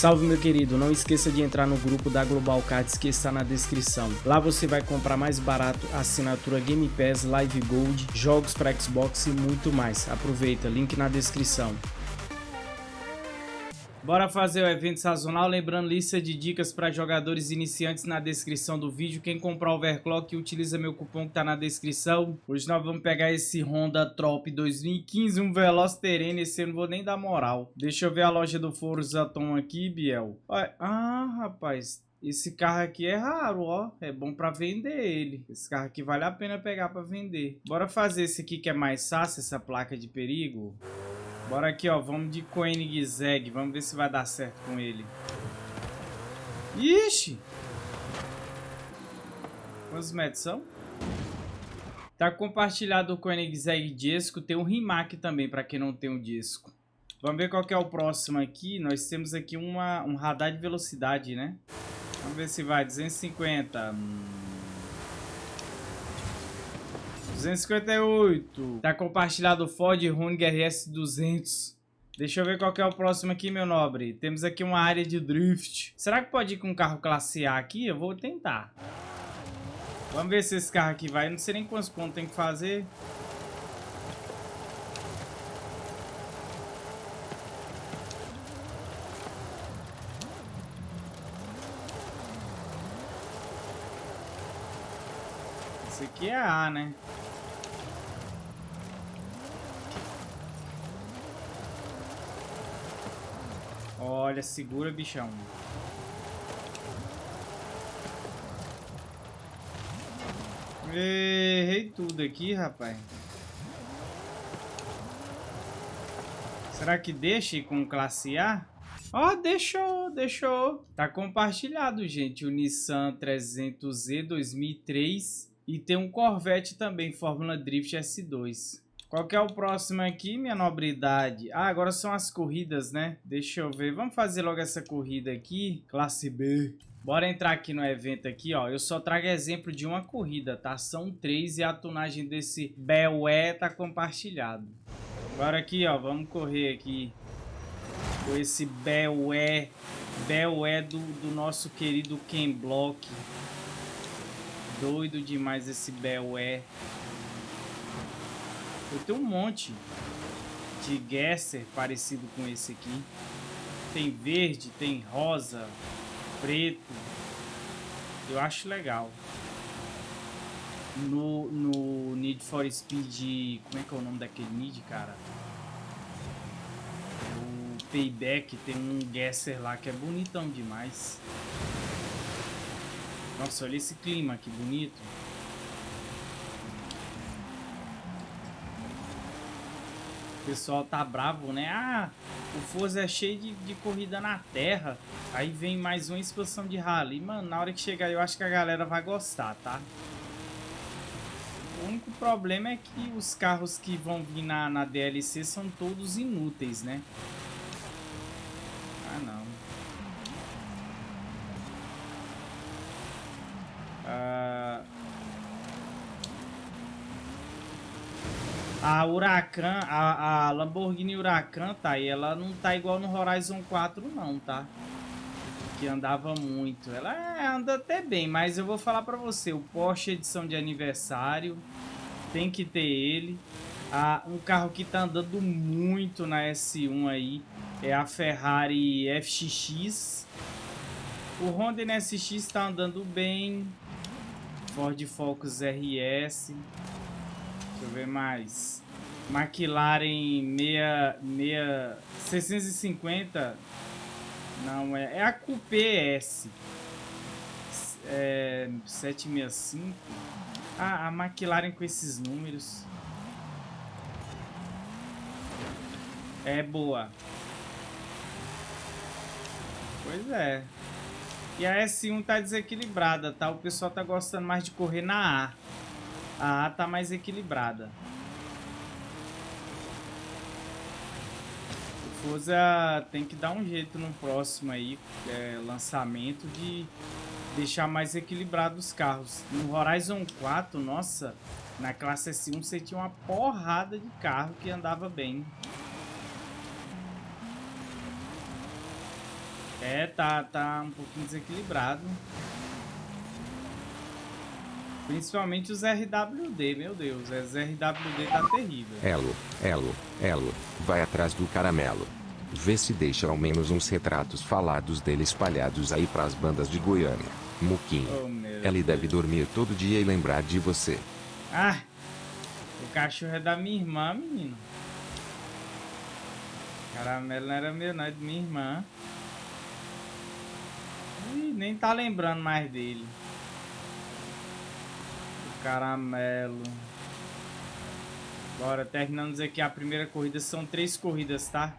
Salve meu querido, não esqueça de entrar no grupo da Global Cards que está na descrição. Lá você vai comprar mais barato assinatura Game Pass, Live Gold, jogos para Xbox e muito mais. Aproveita, link na descrição. Bora fazer o evento sazonal, lembrando lista de dicas para jogadores iniciantes na descrição do vídeo. Quem comprar Overclock utiliza meu cupom que tá na descrição. Hoje nós vamos pegar esse Honda Trop 2015, um Veloz Terreno, esse eu não vou nem dar moral. Deixa eu ver a loja do Forza Tom aqui, Biel. Olha, ah, rapaz, esse carro aqui é raro, ó. É bom pra vender ele. Esse carro aqui vale a pena pegar pra vender. Bora fazer esse aqui que é mais fácil, essa placa de perigo. Bora aqui, ó. Vamos de Koenigsegg. Vamos ver se vai dar certo com ele. Ixi! Quantos metros são? Tá compartilhado o Koenigsegg disco. Tem um Rimac também, para quem não tem o um disco. Vamos ver qual que é o próximo aqui. Nós temos aqui uma, um radar de velocidade, né? Vamos ver se vai. 250. Hum... 258. Tá compartilhado o Ford Running RS 200. Deixa eu ver qual é o próximo aqui, meu nobre. Temos aqui uma área de drift. Será que pode ir com um carro classe A aqui? Eu vou tentar. Vamos ver se esse carro aqui vai. Eu não sei nem quantos pontos tem que fazer. Esse aqui é A, né? Olha, segura, bichão. Errei tudo aqui, rapaz. Será que deixa com classe A? Ó, oh, deixou, deixou. Tá compartilhado, gente, o Nissan 300Z 2003 e tem um Corvette também, Fórmula Drift S2. Qual que é o próximo aqui, minha nobridade? Ah, agora são as corridas, né? Deixa eu ver. Vamos fazer logo essa corrida aqui. Classe B. Bora entrar aqui no evento aqui, ó. Eu só trago exemplo de uma corrida, tá? São três e a tunagem desse Belé tá compartilhado. Agora aqui, ó. Vamos correr aqui com esse Belé. Belé do, do nosso querido Ken Block. Doido demais esse Belé. Eu tenho um monte de Gesser parecido com esse aqui. Tem verde, tem rosa, preto. Eu acho legal. No, no Need for Speed... Como é que é o nome daquele Need, cara? O Payback tem um Gesser lá que é bonitão demais. Nossa, olha esse clima, que bonito. Pessoal tá bravo, né? Ah, o Forza é cheio de, de corrida na terra. Aí vem mais uma expansão de rally. Mano, na hora que chegar eu acho que a galera vai gostar, tá? O único problema é que os carros que vão vir na, na DLC são todos inúteis, né? Ah, não. Ah... A Huracan, a, a Lamborghini Huracan, tá aí, ela não tá igual no Horizon 4 não, tá? Que andava muito. Ela é, anda até bem, mas eu vou falar pra você, o Porsche edição de aniversário, tem que ter ele. Ah, um carro que tá andando muito na S1 aí é a Ferrari FXX. O Honda NSX tá andando bem. Ford Focus RS. Deixa eu ver mais. McLaren 6, 650. Não, é, é a Coupé S. É, 765. Ah, a McLaren com esses números. É boa. Pois é. E a S1 tá desequilibrada, tá? O pessoal tá gostando mais de correr na A. A tá mais equilibrada. O Forza tem que dar um jeito no próximo aí, é, lançamento, de deixar mais equilibrado os carros. No Horizon 4, nossa, na classe S1 você tinha uma porrada de carro que andava bem. É, tá, tá um pouquinho desequilibrado. Principalmente os RWD, meu Deus. Os RWD tá terrível. Elo, Elo, Elo, vai atrás do caramelo. Vê se deixa ao menos uns retratos falados dele espalhados aí pras bandas de Goiânia. Muquinho. Oh, Ele deve dormir todo dia e lembrar de você. Ah, o cachorro é da minha irmã, menino. Caramelo não era meu, não, é de minha irmã. Ih, nem tá lembrando mais dele caramelo. Bora, terminamos aqui a primeira corrida. São três corridas, tá?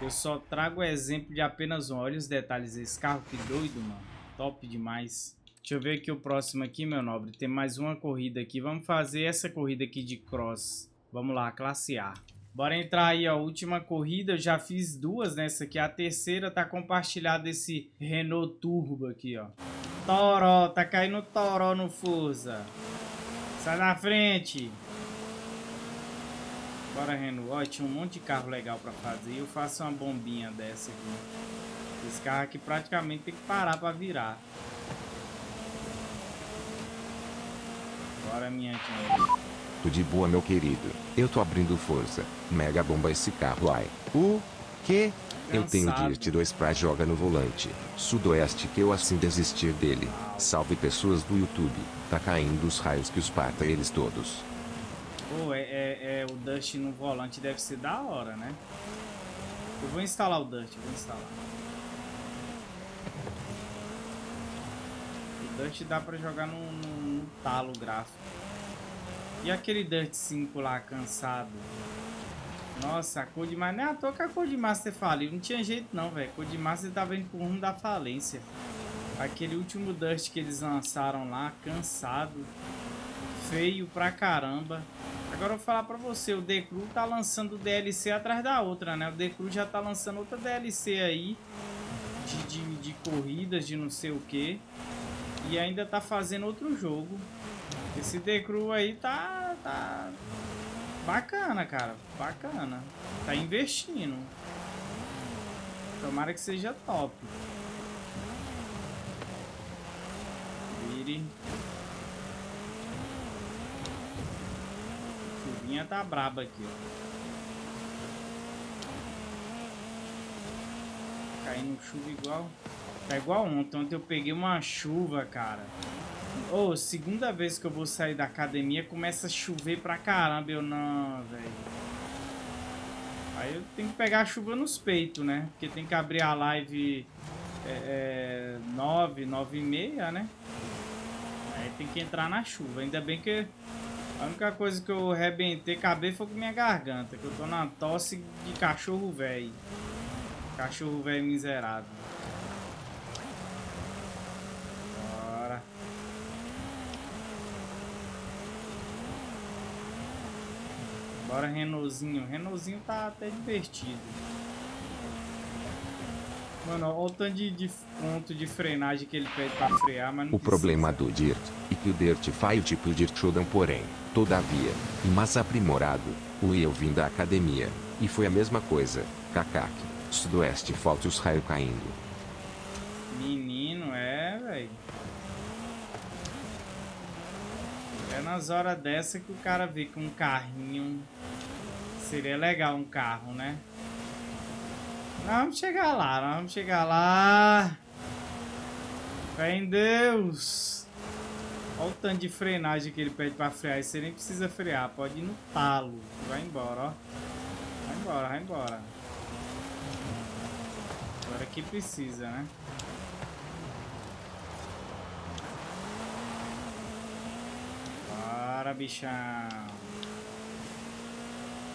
Eu só trago o exemplo de apenas um. Olha os detalhes desse carro, que doido, mano. Top demais. Deixa eu ver aqui o próximo aqui, meu nobre. Tem mais uma corrida aqui. Vamos fazer essa corrida aqui de cross. Vamos lá, classe A. Bora entrar aí, ó. Última corrida, eu já fiz duas nessa aqui. A terceira tá compartilhada esse Renault Turbo aqui, ó. Toró, tá caindo Toró no Forza. Sai da frente. Bora, Renault. Tinha um monte de carro legal pra fazer. Eu faço uma bombinha dessa aqui. Esse carro aqui praticamente tem que parar pra virar. Bora, minha gente. Tudo de boa, meu querido. Eu tô abrindo força. Mega bomba esse carro, ai. O quê? Eu tenho Dirt 2 pra joga no volante. Sudoeste que eu assim desistir dele. Salve pessoas do YouTube. Tá caindo os raios que os parta eles todos. Pô, é, é, é, o Dust no volante deve ser da hora, né? Eu vou instalar o Dust, vou instalar. O Dust dá pra jogar no, no, no talo gráfico. E aquele Dirt 5 lá, cansado? Nossa, a Codemaster... Nem é à toa que a Codemaster faliu. Não tinha jeito não, velho. Codemaster tava indo pro rumo da falência. Aquele último Dust que eles lançaram lá, cansado. Feio pra caramba. Agora eu vou falar pra você, o Decru tá lançando DLC atrás da outra, né? O Decru já tá lançando outra DLC aí. De, de, de corridas, de não sei o que. E ainda tá fazendo outro jogo. Esse Decru aí tá... tá Bacana, cara. Bacana. Tá investindo. Tomara que seja top. Vire. Chuvinha tá braba aqui, ó. Caindo chuva igual. Tá igual ontem. Ontem eu peguei uma chuva, cara. Ô, oh, segunda vez que eu vou sair da academia, começa a chover pra caramba. Eu não, velho. Aí eu tenho que pegar a chuva nos peitos, né? Porque tem que abrir a live é, é, 9, 9 e meia, né? Aí tem que entrar na chuva. Ainda bem que a única coisa que eu rebentei, acabei foi com minha garganta. Que eu tô na tosse de cachorro velho. Cachorro velho miserável. Bora Renaultzinho. Renaultzinho tá até divertido. Mano, olha o tanto de, de ponto de frenagem que ele pede pra frear, mas não O precisa. problema do Dirt é que o Dirt faz o tipo Dirt Showdown, porém, todavia, e mais aprimorado, o eu vim da academia, e foi a mesma coisa, cacaque, sudoeste falta os raios caindo. Menino, é, velho. Nas horas dessa que o cara vê com um carrinho. Seria legal um carro, né? Nós vamos chegar lá, nós vamos chegar lá. Fé em Deus. Olha o tanto de frenagem que ele pede pra frear. Você nem precisa frear, pode ir no talo. Vai embora, ó. Vai embora, vai embora. Agora que precisa, né? Bora, bichão.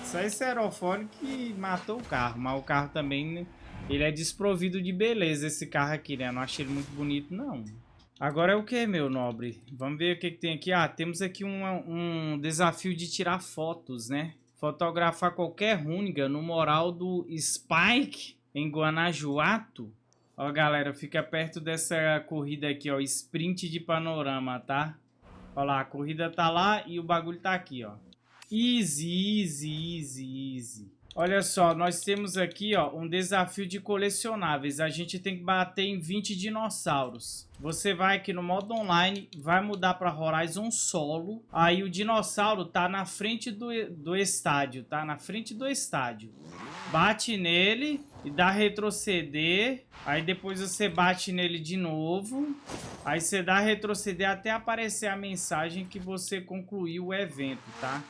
Só esse aerofólio que matou o carro. Mas o carro também, ele é desprovido de beleza, esse carro aqui, né? Eu não achei ele muito bonito, não. Agora é o que, meu nobre? Vamos ver o que, que tem aqui. Ah, temos aqui um, um desafio de tirar fotos, né? Fotografar qualquer rúniga no moral do Spike em Guanajuato. Ó, galera, fica perto dessa corrida aqui, ó. Sprint de panorama, tá? Olha lá, a corrida tá lá e o bagulho tá aqui, ó. Easy, easy, easy, easy. Olha só, nós temos aqui ó, um desafio de colecionáveis. A gente tem que bater em 20 dinossauros. Você vai aqui no modo online, vai mudar para Horizon Solo. Aí o dinossauro tá na frente do, do estádio, tá? Na frente do estádio. Bate nele e dá retroceder. Aí depois você bate nele de novo. Aí você dá retroceder até aparecer a mensagem que você concluiu o evento, tá?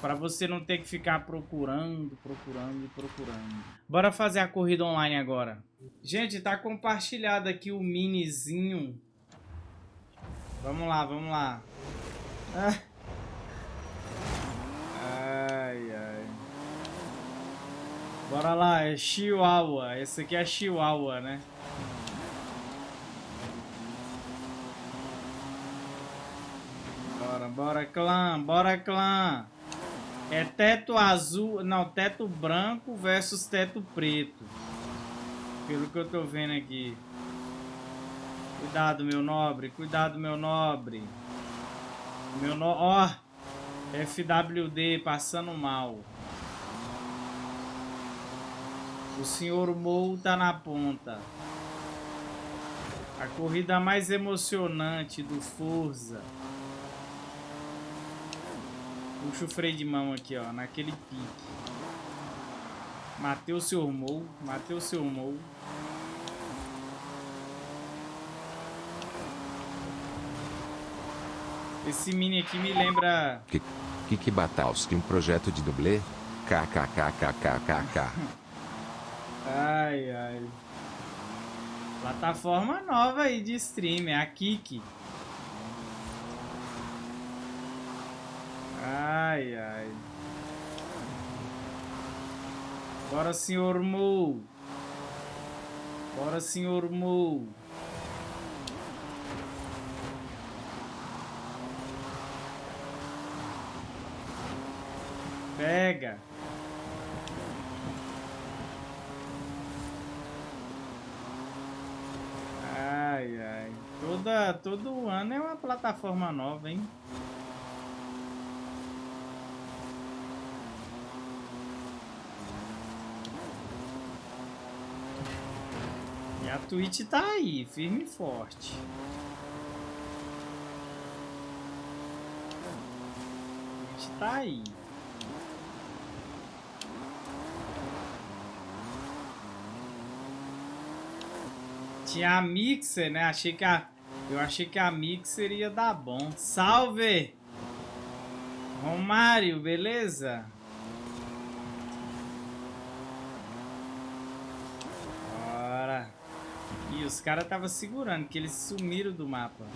Para você não ter que ficar procurando, procurando e procurando. Bora fazer a corrida online agora. Gente, tá compartilhado aqui o minizinho. Vamos lá, vamos lá. Ah. Ai, ai. Bora lá, é Chihuahua. Esse aqui é Chihuahua, né? Bora, bora, clã, bora, clã. É teto azul, não, teto branco versus teto preto. Pelo que eu tô vendo aqui. Cuidado, meu nobre, cuidado, meu nobre. Meu no... Ó, FWD passando mal. O senhor Mou tá na ponta. A corrida mais emocionante do Forza. Puxa o freio de mão aqui, ó, naquele pique. Matei o seu Mou, matei o seu Mou. Esse mini aqui me lembra... Que Batalski, um projeto de dublê? KKKKKKK. ai, ai. Plataforma nova aí de stream, é a Kiki. Ai, ai. Bora, senhor Mu. Bora, senhor Mu. Pega. Ai, ai. Toda, todo ano é uma plataforma nova, hein? a Twitch tá aí, firme e forte. Twitch tá aí. Tinha a Mixer, né? Achei que a... Eu achei que a Mixer ia dar bom. Salve! Romário, beleza? os caras estavam segurando, que eles sumiram do mapa.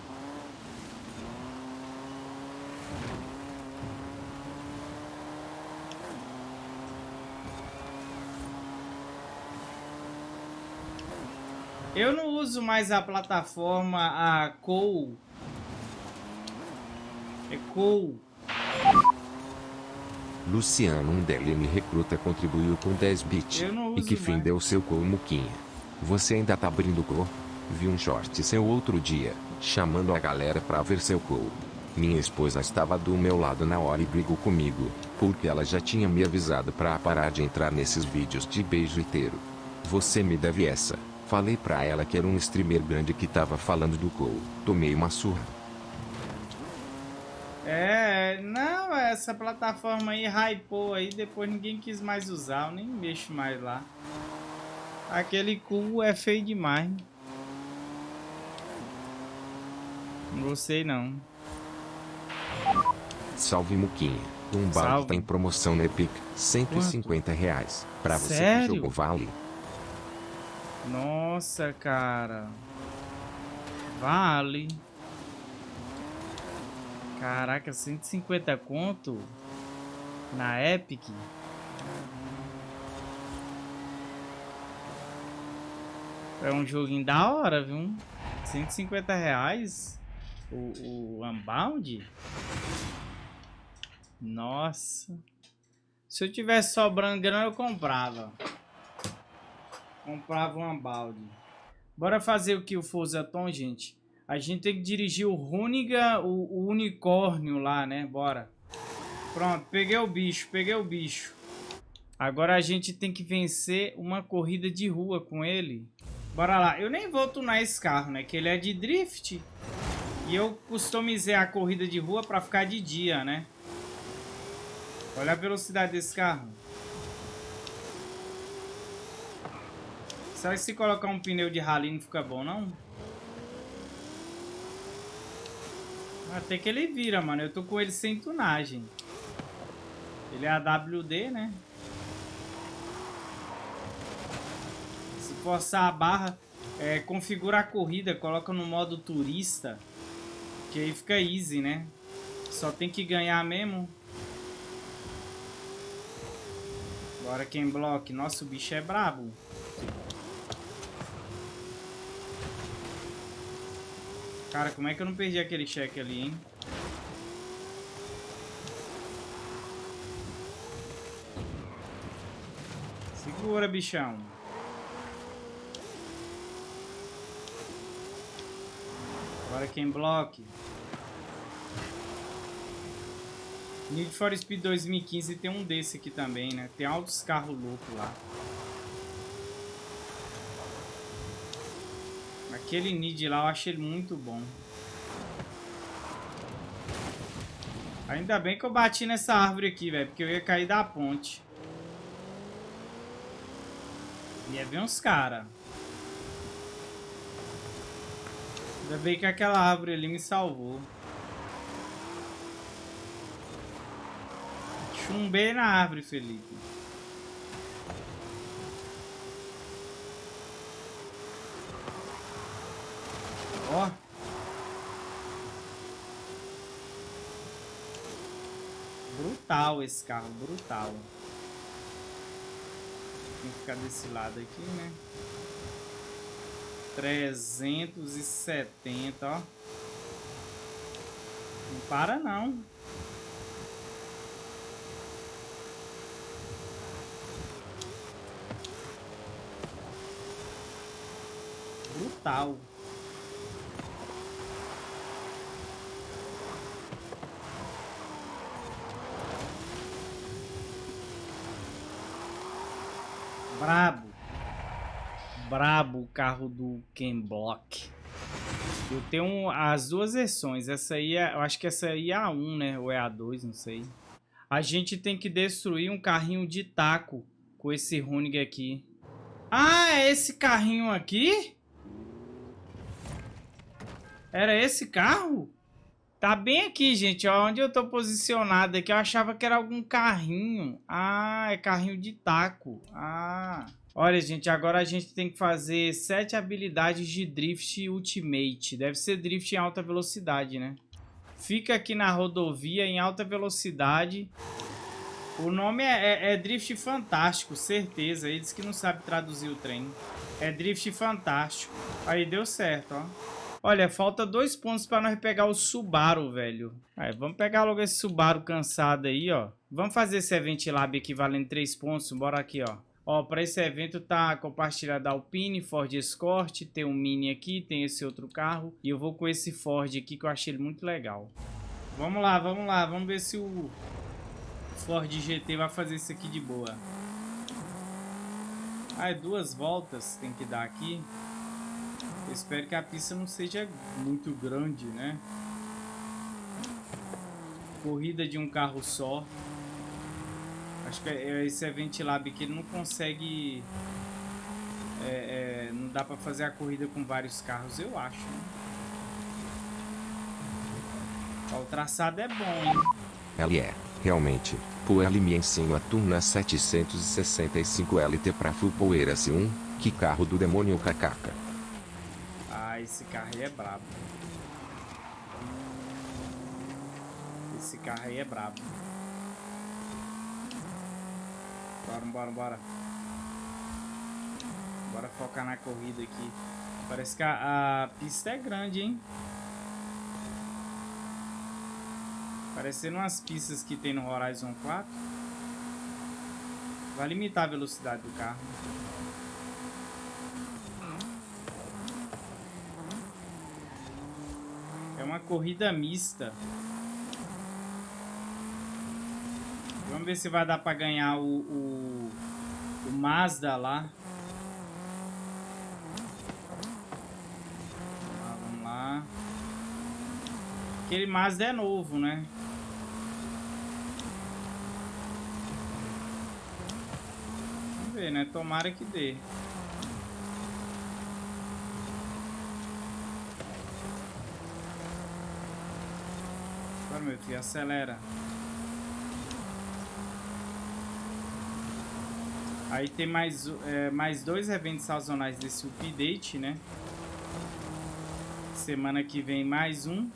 Eu não uso mais a plataforma, a Cole. É Cole. Luciano, um DLM recruta, contribuiu com 10 bits. E que fim mais. deu seu Cole Muquinha. Você ainda tá abrindo go? Vi um short seu outro dia, chamando a galera pra ver seu gol. Minha esposa estava do meu lado na hora e brigou comigo, porque ela já tinha me avisado pra parar de entrar nesses vídeos de beijo inteiro. Você me deve essa. Falei pra ela que era um streamer grande que tava falando do gol. Tomei uma surra. É, não, essa plataforma aí hypou aí, depois ninguém quis mais usar, eu nem mexo mais lá. Aquele cu é feio demais. Não gostei não. Salve Muquinha. Um balde tá em promoção na Epic. 150 Quanto? reais. Pra você Sério? que jogou vale. Nossa, cara. Vale. Caraca, 150 conto? Na Epic? É um joguinho da hora, viu? 150 reais o, o Unbound? Nossa. Se eu tivesse sobrando grana, eu comprava. Comprava um Unbound. Bora fazer o que o Forza Tom, gente. A gente tem que dirigir o Runiga, o, o unicórnio lá, né? Bora. Pronto, peguei o bicho, peguei o bicho. Agora a gente tem que vencer uma corrida de rua com ele. Bora lá. Eu nem vou tunar esse carro, né? Que ele é de drift. E eu customizei a corrida de rua pra ficar de dia, né? Olha a velocidade desse carro. Será que se colocar um pneu de rally não fica bom, não? Até que ele vira, mano. Eu tô com ele sem tunagem. Ele é AWD, né? Se forçar a barra, é, configura a corrida, coloca no modo turista. Que aí fica easy, né? Só tem que ganhar mesmo. Bora quem bloque. Nossa, o bicho é brabo. Cara, como é que eu não perdi aquele cheque ali, hein? Segura, bichão. Agora quem bloque. Need for Speed 2015 tem um desse aqui também, né? Tem altos carros loucos lá. Aquele Need lá eu achei ele muito bom. Ainda bem que eu bati nessa árvore aqui, velho. Porque eu ia cair da ponte. Ia ver uns caras. Ainda bem que aquela árvore ali me salvou. Chumbei na árvore, Felipe. Ó. Brutal esse carro, brutal. Tem que ficar desse lado aqui, né? 370, ó. Não para não. Brutal. Brabo. Brabo o carro do Ken Block. Eu tenho as duas versões. Essa aí é, eu acho que essa aí é a 1, né? Ou é a 2, não sei. A gente tem que destruir um carrinho de taco com esse Runig aqui. Ah, é esse carrinho aqui? Era esse carro? Tá bem aqui, gente, ó, onde eu tô posicionado aqui. Eu achava que era algum carrinho. Ah, é carrinho de taco. Ah. Olha, gente, agora a gente tem que fazer sete habilidades de Drift Ultimate. Deve ser Drift em alta velocidade, né? Fica aqui na rodovia em alta velocidade. O nome é, é, é Drift Fantástico, certeza. Eles que não sabem traduzir o trem. É Drift Fantástico. Aí deu certo, ó. Olha, falta dois pontos para nós pegar o Subaru, velho. Aí, vamos pegar logo esse Subaru cansado aí, ó. Vamos fazer esse Event Lab aqui valendo três pontos. Bora aqui, ó. Ó, para esse evento tá compartilhado a Alpine, Ford Escort, tem um Mini aqui, tem esse outro carro. E eu vou com esse Ford aqui que eu achei ele muito legal. Vamos lá, vamos lá. Vamos ver se o Ford GT vai fazer isso aqui de boa. Ah, é duas voltas tem que dar aqui. Espero que a pista não seja muito grande, né? Corrida de um carro só. Acho que é, esse Event Lab aqui não consegue... É, é, não dá pra fazer a corrida com vários carros, eu acho. Né? Ó, o traçado é bom, hein? Ele é, realmente. Pô, ele me ensina a Turna 765 LT pra Power S1. Que carro do demônio cacaca esse carro aí é brabo. Esse carro aí é brabo. Bora, bora, bora. Bora focar na corrida aqui. Parece que a, a pista é grande, hein? Parecendo umas pistas que tem no Horizon 4. Vai limitar a velocidade do carro. Corrida mista. Vamos ver se vai dar pra ganhar o, o, o Mazda lá. Vamos lá. Aquele Mazda é novo, né? Vamos ver, né? Tomara que dê. Meu filho, acelera. Aí tem mais, é, mais dois eventos sazonais desse update, né? Semana que vem mais um.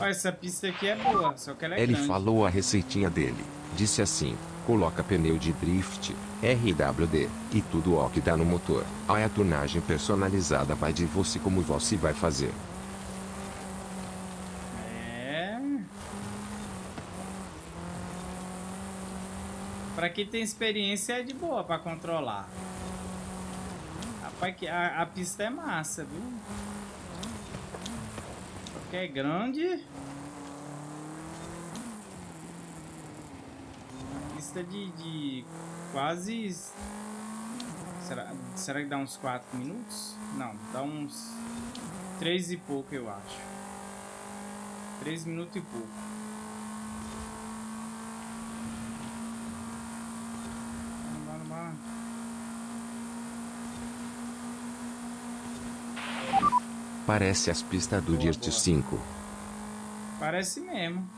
Ó, essa pista aqui é boa, só que ela é Ele grande. falou a receitinha dele. Disse assim, coloca pneu de drift, RWD, e tudo ó que dá no motor. Aí a tunagem personalizada vai de você como você vai fazer. É. Quem tem experiência de boa pra controlar. Rapaz, a, a pista é massa, viu? Porque é grande. A pista de, de quase... Será, será que dá uns 4 minutos? Não, dá uns 3 e pouco, eu acho. 3 minutos e pouco. Bora, bora. Parece as pistas do Dirt boa. 5. Parece mesmo.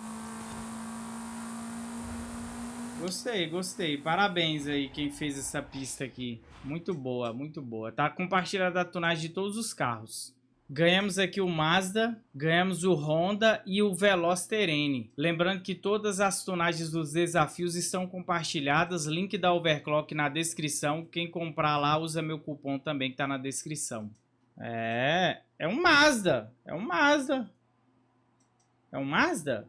Gostei, gostei. Parabéns aí quem fez essa pista aqui. Muito boa, muito boa. Tá compartilhada a tunagem de todos os carros. Ganhamos aqui o Mazda, ganhamos o Honda e o Veloz Terene. Lembrando que todas as tunagens dos desafios estão compartilhadas. Link da Overclock na descrição. Quem comprar lá usa meu cupom também que tá na descrição. É, é um Mazda. É um Mazda. É um Mazda?